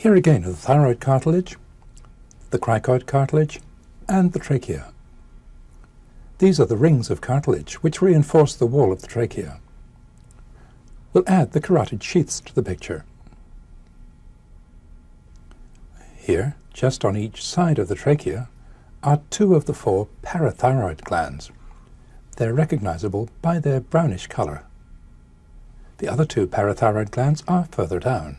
Here again are the thyroid cartilage, the cricoid cartilage, and the trachea. These are the rings of cartilage which reinforce the wall of the trachea. We'll add the carotid sheaths to the picture. Here, just on each side of the trachea, are two of the four parathyroid glands. They're recognizable by their brownish color. The other two parathyroid glands are further down.